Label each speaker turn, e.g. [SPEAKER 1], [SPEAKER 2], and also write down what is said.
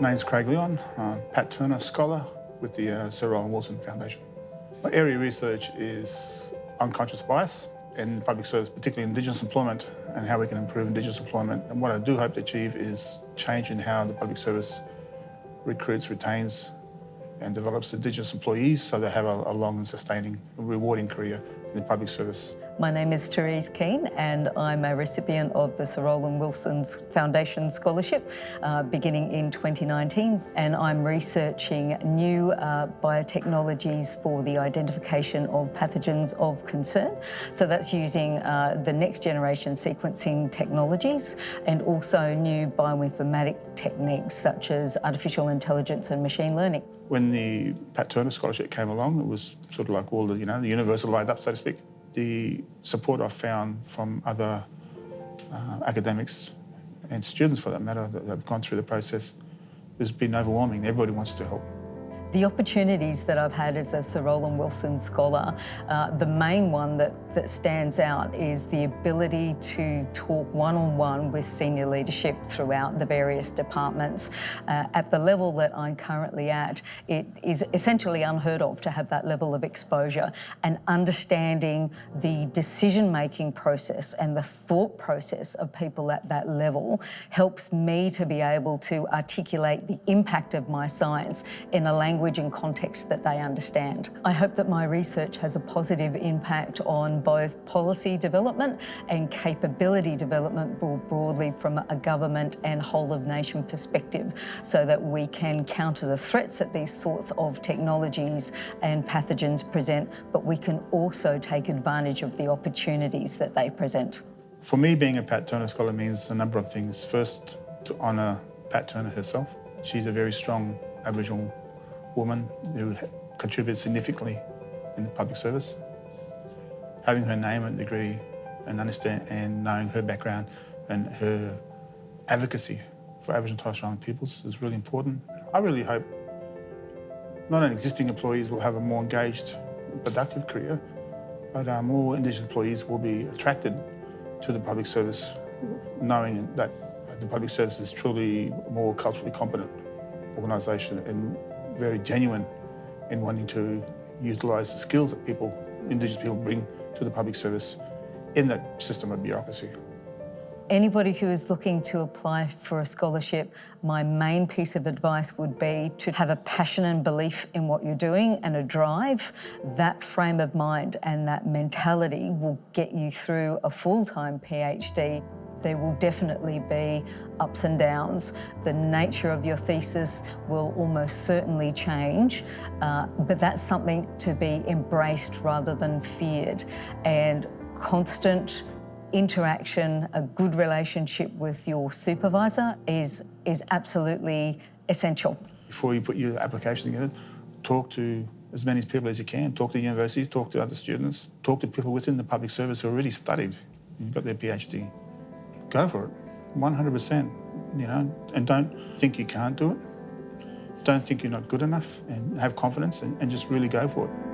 [SPEAKER 1] name's Craig Leon, uh, Pat Turner Scholar with the uh, Sir Roland Wilson Foundation. My area of research is unconscious bias in public service, particularly Indigenous employment and how we can improve Indigenous employment. And what I do hope to achieve is change in how the public service recruits, retains and develops Indigenous employees so they have a, a long and sustaining, rewarding career in the public service.
[SPEAKER 2] My name is Therese Keane and I'm a recipient of the Sir Roland Wilson's Foundation Scholarship uh, beginning in 2019 and I'm researching new uh, biotechnologies for the identification of pathogens of concern. So that's using uh, the next generation sequencing technologies and also new bioinformatic techniques such as artificial intelligence and machine learning.
[SPEAKER 1] When the Pat Turner Scholarship came along, it was sort of like all the, you know, the universe lined up, so to speak the support I've found from other uh, academics and students for that matter that have gone through the process has been overwhelming. Everybody wants to help.
[SPEAKER 2] The opportunities that I've had as a Sir Roland Wilson scholar, uh, the main one that, that stands out is the ability to talk one-on-one -on -one with senior leadership throughout the various departments. Uh, at the level that I'm currently at, it is essentially unheard of to have that level of exposure and understanding the decision-making process and the thought process of people at that level helps me to be able to articulate the impact of my science in a language language and context that they understand. I hope that my research has a positive impact on both policy development and capability development more broadly from a government and whole of nation perspective so that we can counter the threats that these sorts of technologies and pathogens present, but we can also take advantage of the opportunities that they present.
[SPEAKER 1] For me, being a Pat Turner Scholar means a number of things. First, to honour Pat Turner herself. She's a very strong Aboriginal woman who contributed significantly in the public service. Having her name and degree and understand and knowing her background and her advocacy for Aboriginal and Torres Strait Islander peoples is really important. I really hope not only existing employees will have a more engaged, productive career, but uh, more Indigenous employees will be attracted to the public service, knowing that the public service is truly a more culturally competent organisation and very genuine in wanting to utilise the skills that people, Indigenous people bring to the public service in that system of bureaucracy.
[SPEAKER 2] Anybody who is looking to apply for a scholarship, my main piece of advice would be to have a passion and belief in what you're doing and a drive. That frame of mind and that mentality will get you through a full-time PhD. There will definitely be ups and downs. The nature of your thesis will almost certainly change, uh, but that's something to be embraced rather than feared. And constant interaction, a good relationship with your supervisor is, is absolutely essential.
[SPEAKER 1] Before you put your application together, talk to as many people as you can. Talk to universities, talk to other students, talk to people within the public service who already studied and got their PhD go for it, 100%, you know, and don't think you can't do it. Don't think you're not good enough and have confidence and, and just really go for it.